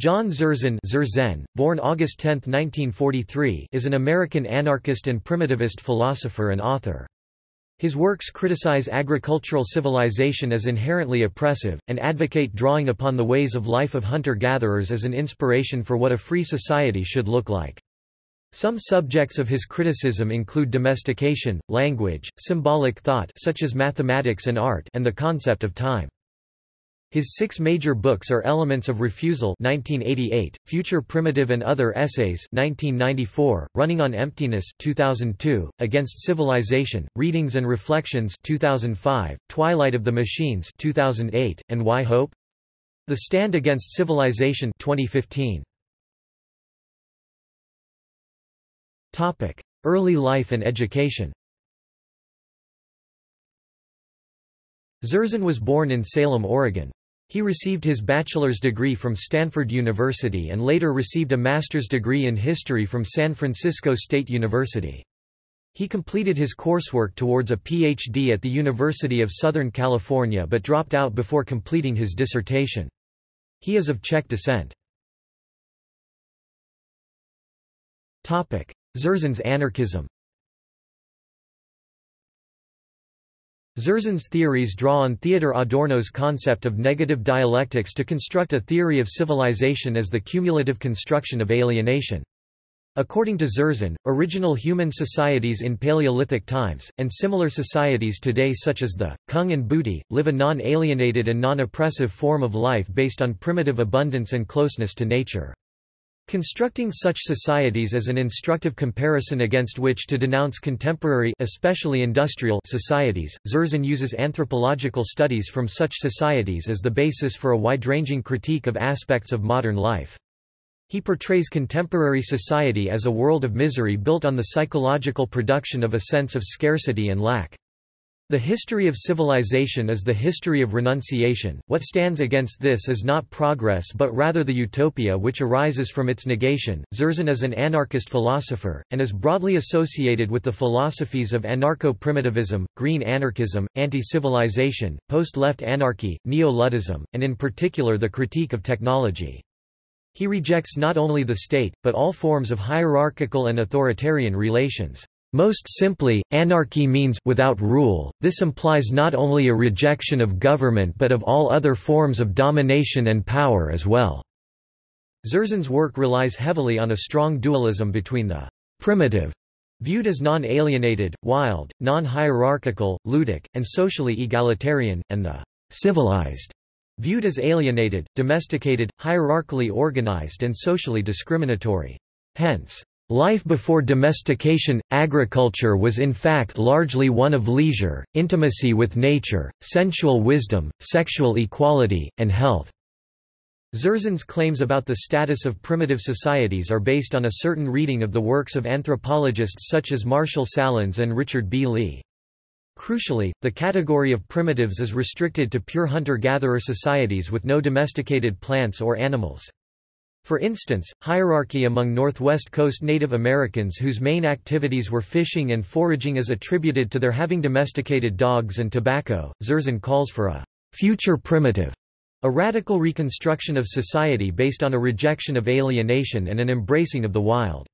John Zerzan Zerzen, born August 10, 1943, is an American anarchist and primitivist philosopher and author. His works criticize agricultural civilization as inherently oppressive, and advocate drawing upon the ways of life of hunter-gatherers as an inspiration for what a free society should look like. Some subjects of his criticism include domestication, language, symbolic thought such as mathematics and art and the concept of time. His six major books are Elements of Refusal 1988, Future Primitive and Other Essays 1994, Running on Emptiness 2002, Against Civilization, Readings and Reflections 2005, Twilight of the Machines 2008, and Why Hope? The Stand Against Civilization 2015. Topic: Early life and education. Zerzan was born in Salem, Oregon. He received his bachelor's degree from Stanford University and later received a master's degree in history from San Francisco State University. He completed his coursework towards a Ph.D. at the University of Southern California but dropped out before completing his dissertation. He is of Czech descent. Zerzan's anarchism Zerzan's theories draw on Theodor Adorno's concept of negative dialectics to construct a theory of civilization as the cumulative construction of alienation. According to Zerzan, original human societies in Paleolithic times, and similar societies today such as the, Kung and Mbuti, live a non-alienated and non-oppressive form of life based on primitive abundance and closeness to nature. Constructing such societies as an instructive comparison against which to denounce contemporary especially industrial societies, Zerzan uses anthropological studies from such societies as the basis for a wide-ranging critique of aspects of modern life. He portrays contemporary society as a world of misery built on the psychological production of a sense of scarcity and lack. The history of civilization is the history of renunciation. What stands against this is not progress but rather the utopia which arises from its negation. Zerzan is an anarchist philosopher, and is broadly associated with the philosophies of anarcho primitivism, green anarchism, anti civilization, post left anarchy, neo Luddism, and in particular the critique of technology. He rejects not only the state, but all forms of hierarchical and authoritarian relations. Most simply, anarchy means without rule. This implies not only a rejection of government but of all other forms of domination and power as well. Zerzan's work relies heavily on a strong dualism between the primitive, viewed as non-alienated, wild, non-hierarchical, ludic, and socially egalitarian, and the civilized, viewed as alienated, domesticated, hierarchically organized and socially discriminatory. Hence, Life before domestication, agriculture was in fact largely one of leisure, intimacy with nature, sensual wisdom, sexual equality, and health. Zerzan's claims about the status of primitive societies are based on a certain reading of the works of anthropologists such as Marshall Sahlins and Richard B. Lee. Crucially, the category of primitives is restricted to pure hunter-gatherer societies with no domesticated plants or animals. For instance, hierarchy among Northwest Coast Native Americans whose main activities were fishing and foraging is attributed to their having domesticated dogs and tobacco. Zerzan calls for a future primitive, a radical reconstruction of society based on a rejection of alienation and an embracing of the wild.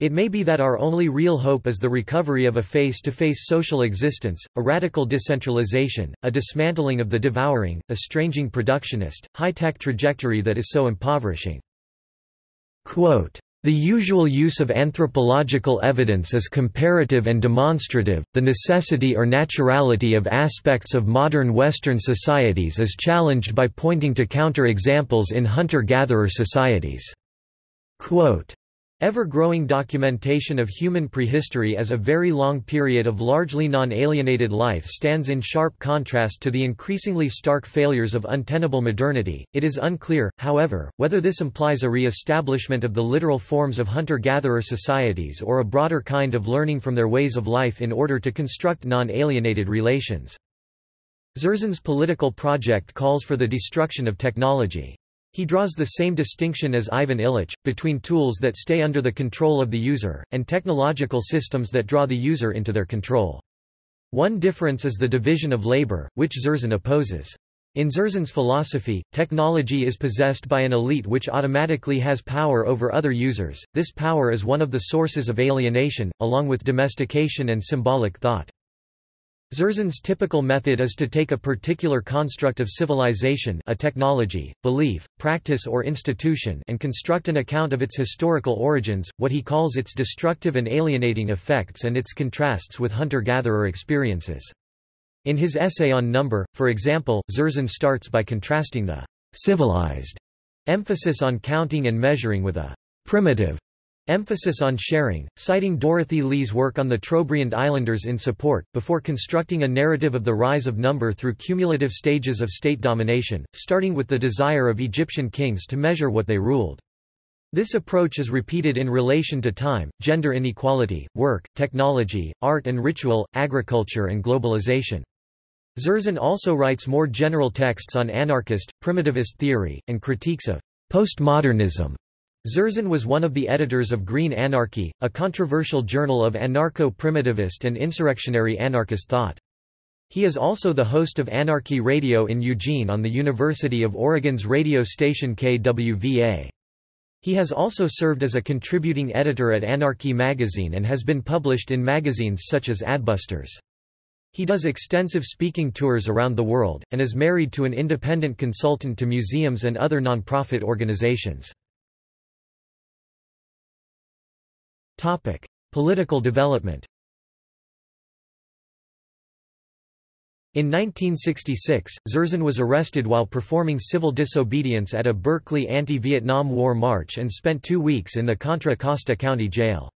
It may be that our only real hope is the recovery of a face-to-face -face social existence, a radical decentralization, a dismantling of the devouring, estranging productionist, high-tech trajectory that is so impoverishing. Quote, the usual use of anthropological evidence is comparative and demonstrative. The necessity or naturality of aspects of modern Western societies is challenged by pointing to counter-examples in hunter-gatherer societies. Quote, Ever-growing documentation of human prehistory as a very long period of largely non-alienated life stands in sharp contrast to the increasingly stark failures of untenable modernity. It is unclear, however, whether this implies a re-establishment of the literal forms of hunter-gatherer societies or a broader kind of learning from their ways of life in order to construct non-alienated relations. Zerzan's political project calls for the destruction of technology. He draws the same distinction as Ivan Illich, between tools that stay under the control of the user, and technological systems that draw the user into their control. One difference is the division of labor, which Zerzan opposes. In Zerzan's philosophy, technology is possessed by an elite which automatically has power over other users. This power is one of the sources of alienation, along with domestication and symbolic thought. Zerzan's typical method is to take a particular construct of civilization a technology, belief, practice or institution and construct an account of its historical origins, what he calls its destructive and alienating effects and its contrasts with hunter-gatherer experiences. In his essay on number, for example, Zerzan starts by contrasting the civilized emphasis on counting and measuring with a primitive emphasis on sharing, citing Dorothy Lee's work on the Trobriand Islanders in support, before constructing a narrative of the rise of number through cumulative stages of state domination, starting with the desire of Egyptian kings to measure what they ruled. This approach is repeated in relation to time, gender inequality, work, technology, art and ritual, agriculture and globalization. Zerzan also writes more general texts on anarchist, primitivist theory, and critiques of postmodernism. Zerzan was one of the editors of Green Anarchy, a controversial journal of anarcho-primitivist and insurrectionary anarchist thought. He is also the host of Anarchy Radio in Eugene on the University of Oregon's radio station KWVA. He has also served as a contributing editor at Anarchy magazine and has been published in magazines such as Adbusters. He does extensive speaking tours around the world, and is married to an independent consultant to museums and other non-profit organizations. Political development In 1966, Zerzan was arrested while performing civil disobedience at a Berkeley anti-Vietnam War march and spent two weeks in the Contra Costa County Jail.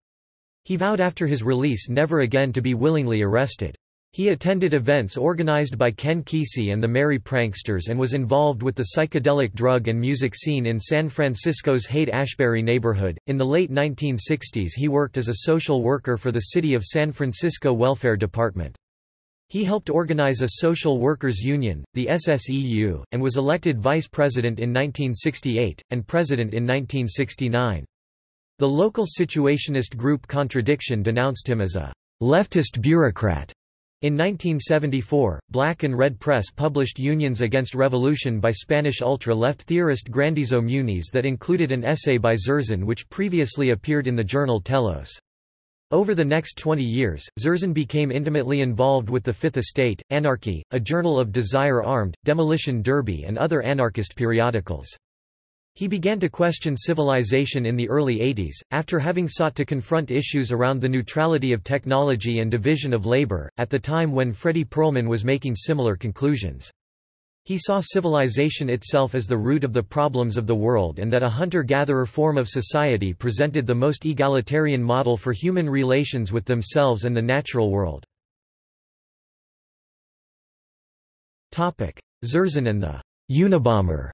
He vowed after his release never again to be willingly arrested. He attended events organized by Ken Kesey and the Merry Pranksters and was involved with the psychedelic drug and music scene in San Francisco's Haight-Ashbury neighborhood. In the late 1960s, he worked as a social worker for the City of San Francisco Welfare Department. He helped organize a social workers union, the SSEU, and was elected vice president in 1968, and president in 1969. The local situationist group Contradiction denounced him as a leftist bureaucrat in 1974, Black and Red Press published Unions Against Revolution by Spanish ultra-left theorist Grandizo Munis that included an essay by Zerzan which previously appeared in the journal Telos. Over the next 20 years, Zerzan became intimately involved with the Fifth Estate, Anarchy, a journal of Desire Armed, Demolition Derby and other anarchist periodicals. He began to question civilization in the early 80s, after having sought to confront issues around the neutrality of technology and division of labor, at the time when Fredy Perlman was making similar conclusions. He saw civilization itself as the root of the problems of the world and that a hunter-gatherer form of society presented the most egalitarian model for human relations with themselves and the natural world. Zerzan and the Unabomber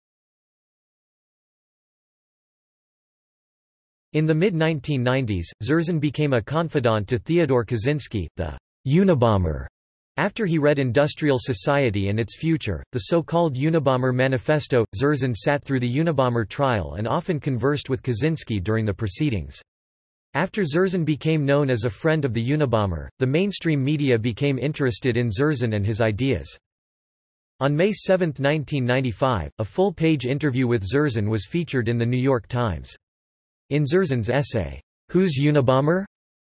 In the mid-1990s, Zerzan became a confidant to Theodore Kaczynski, the Unabomber. After he read Industrial Society and Its Future, the so-called Unabomber Manifesto, Zerzan sat through the Unabomber trial and often conversed with Kaczynski during the proceedings. After Zerzan became known as a friend of the Unabomber, the mainstream media became interested in Zerzan and his ideas. On May 7, 1995, a full-page interview with Zerzan was featured in The New York Times. In Zerzan's essay, Who's Unabomber?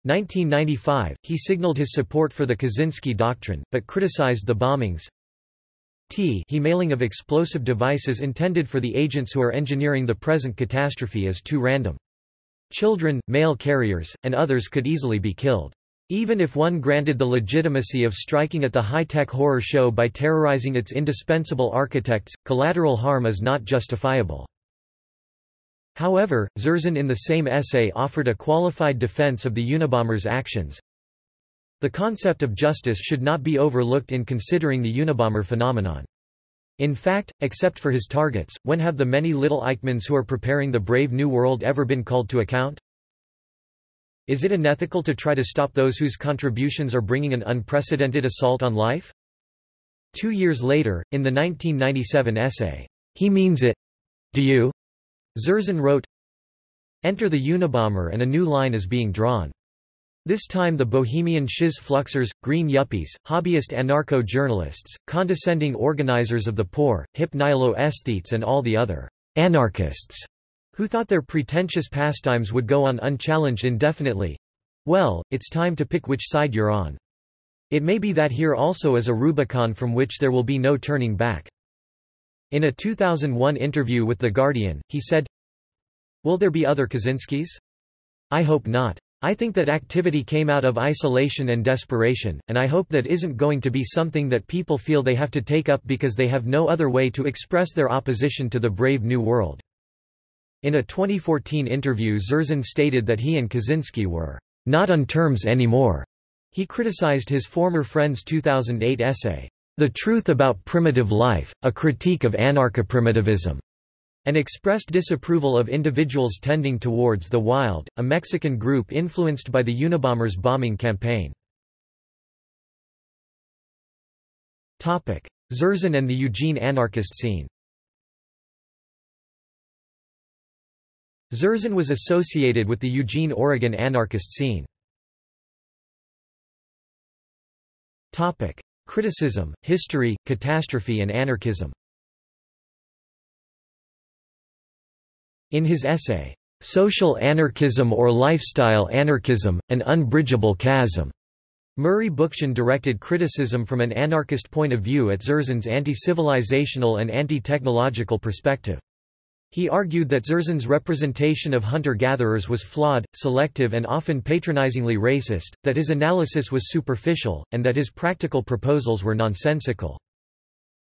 1995, he signaled his support for the Kaczynski Doctrine, but criticized the bombings t he mailing of explosive devices intended for the agents who are engineering the present catastrophe is too random. Children, mail carriers, and others could easily be killed. Even if one granted the legitimacy of striking at the high-tech horror show by terrorizing its indispensable architects, collateral harm is not justifiable. However, Zerzan in the same essay offered a qualified defense of the Unabomber's actions. The concept of justice should not be overlooked in considering the Unabomber phenomenon. In fact, except for his targets, when have the many little Eichmanns who are preparing the brave new world ever been called to account? Is it unethical to try to stop those whose contributions are bringing an unprecedented assault on life? Two years later, in the 1997 essay, He Means It. Do You? Zerzan wrote, Enter the Unabomber and a new line is being drawn. This time the bohemian shiz fluxers, green yuppies, hobbyist anarcho-journalists, condescending organizers of the poor, hip nihilo-aesthetes and all the other anarchists who thought their pretentious pastimes would go on unchallenged indefinitely. Well, it's time to pick which side you're on. It may be that here also is a Rubicon from which there will be no turning back. In a 2001 interview with The Guardian, he said, Will there be other Kaczynskis? I hope not. I think that activity came out of isolation and desperation, and I hope that isn't going to be something that people feel they have to take up because they have no other way to express their opposition to the brave new world. In a 2014 interview Zerzan stated that he and Kaczynski were not on terms anymore. He criticized his former friend's 2008 essay, The Truth About Primitive Life, A Critique of Anarcho-Primitivism, and expressed disapproval of individuals tending towards the Wild, a Mexican group influenced by the Unabombers bombing campaign. Zerzan and the Eugene anarchist scene Zerzan was associated with the Eugene, Oregon anarchist scene. Criticism, history, catastrophe and anarchism In his essay, "'Social Anarchism or Lifestyle Anarchism, An Unbridgeable Chasm' Murray Bookchin directed criticism from an anarchist point of view at Zerzan's anti-civilizational and anti-technological perspective. He argued that Zerzan's representation of hunter-gatherers was flawed, selective and often patronizingly racist, that his analysis was superficial, and that his practical proposals were nonsensical.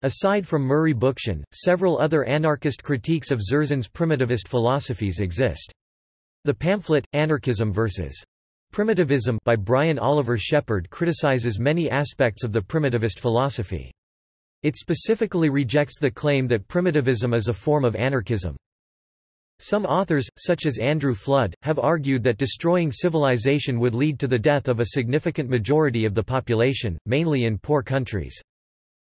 Aside from Murray Bookchin, several other anarchist critiques of Zerzan's primitivist philosophies exist. The pamphlet, Anarchism vs. Primitivism by Brian Oliver Sheppard criticizes many aspects of the primitivist philosophy. It specifically rejects the claim that primitivism is a form of anarchism. Some authors, such as Andrew Flood, have argued that destroying civilization would lead to the death of a significant majority of the population, mainly in poor countries.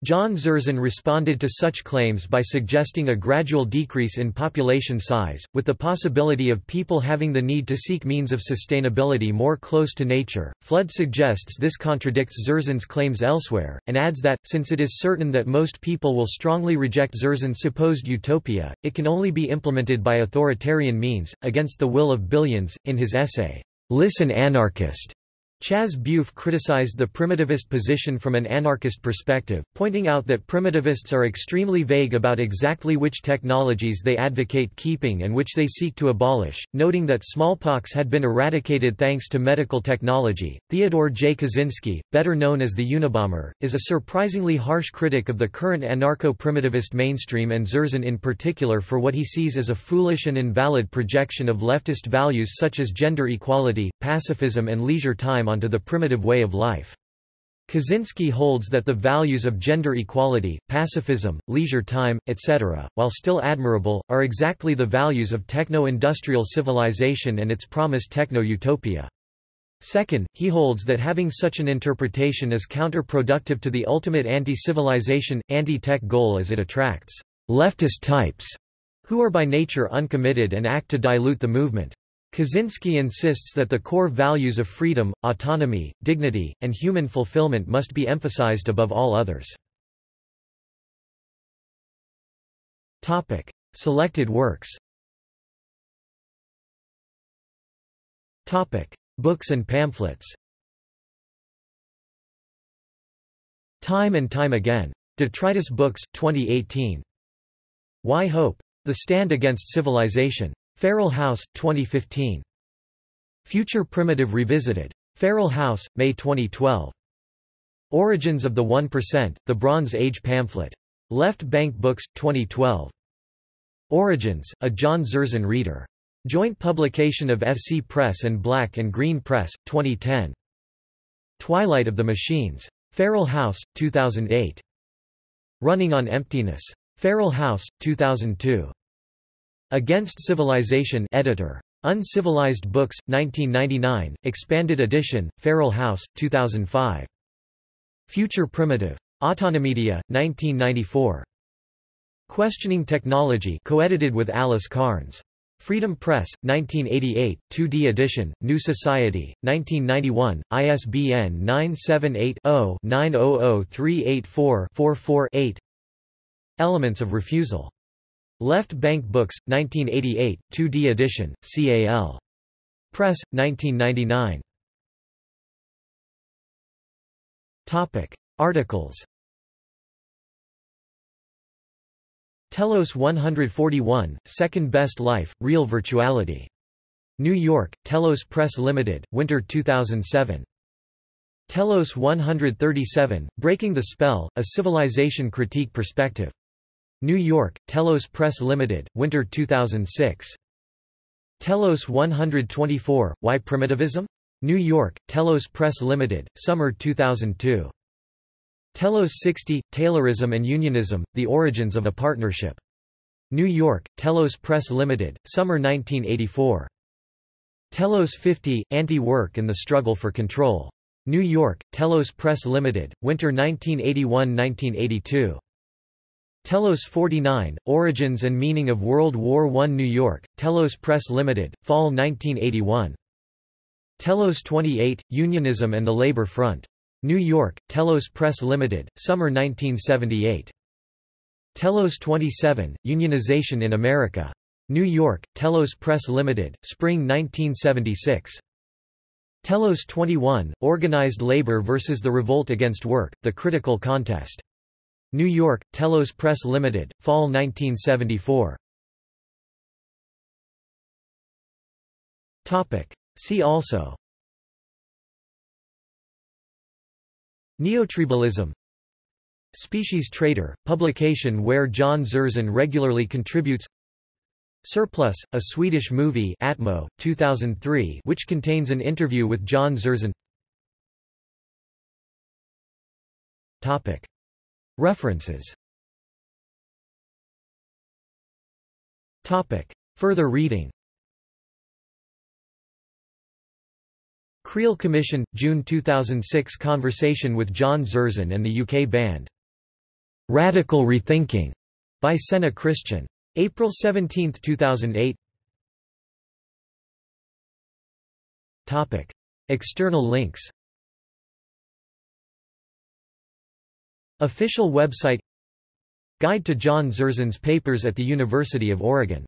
John Zerzan responded to such claims by suggesting a gradual decrease in population size, with the possibility of people having the need to seek means of sustainability more close to nature. Flood suggests this contradicts Zerzan's claims elsewhere, and adds that, since it is certain that most people will strongly reject Zerzan's supposed utopia, it can only be implemented by authoritarian means, against the will of billions. In his essay, Listen Anarchist, Chaz Bufe criticized the primitivist position from an anarchist perspective, pointing out that primitivists are extremely vague about exactly which technologies they advocate keeping and which they seek to abolish, noting that smallpox had been eradicated thanks to medical technology. Theodore J. Kaczynski, better known as the Unabomber, is a surprisingly harsh critic of the current anarcho-primitivist mainstream and Zerzan in particular for what he sees as a foolish and invalid projection of leftist values such as gender equality, pacifism and leisure time onto the primitive way of life. Kaczynski holds that the values of gender equality, pacifism, leisure time, etc., while still admirable, are exactly the values of techno-industrial civilization and its promised techno-utopia. Second, he holds that having such an interpretation is counterproductive to the ultimate anti-civilization, anti-tech goal as it attracts leftist types, who are by nature uncommitted and act to dilute the movement. Kaczynski insists that the core values of freedom, autonomy, dignity, and human fulfillment must be emphasized above all others. Selected works Books and pamphlets Time and Time Again. Detritus Books, 2018. Why Hope? The Stand Against Civilization. Feral House, 2015. Future Primitive Revisited. Feral House, May 2012. Origins of the 1%, The Bronze Age Pamphlet. Left Bank Books, 2012. Origins, a John Zerzan reader. Joint publication of FC Press and Black and Green Press, 2010. Twilight of the Machines. Feral House, 2008. Running on Emptiness. Feral House, 2002. Against Civilization editor. Uncivilized Books, 1999, expanded edition, Feral House, 2005. Future Primitive. Autonomedia, 1994. Questioning Technology co-edited with Alice Carnes. Freedom Press, 1988, 2D edition, New Society, 1991, ISBN 978-0-900384-44-8 Elements of Refusal. Left Bank Books, 1988, 2D edition, CAL. Press, 1999. Topic. Articles Telos 141, Second Best Life, Real Virtuality. New York, Telos Press Limited, Winter 2007. Telos 137, Breaking the Spell, A Civilization Critique Perspective. New York, Telos Press Limited, Winter 2006. Telos 124, Why Primitivism? New York, Telos Press Limited, Summer 2002. Telos 60, Taylorism and Unionism, The Origins of a Partnership. New York, Telos Press Limited, Summer 1984. Telos 50, Anti-Work and the Struggle for Control. New York, Telos Press Limited, Winter 1981–1982. Telos 49, Origins and Meaning of World War I New York, Telos Press Limited, Fall 1981. Telos 28, Unionism and the Labor Front. New York, Telos Press Limited, Summer 1978. Telos 27, Unionization in America. New York, Telos Press Limited, Spring 1976. Telos 21, Organized Labor versus the Revolt Against Work, The Critical Contest. New York, Telos Press Limited, Fall 1974. Topic. See also. Neotribalism. Species Traitor, publication where John Zerzan regularly contributes. Surplus, a Swedish movie Atmo, 2003 which contains an interview with John Zerzan References Further reading Creel Commission, June 2006 Conversation with John Zerzan and the UK band. Radical Rethinking, by Senna Christian. April 17, 2008 Topic. External links Official website Guide to John Zerzan's papers at the University of Oregon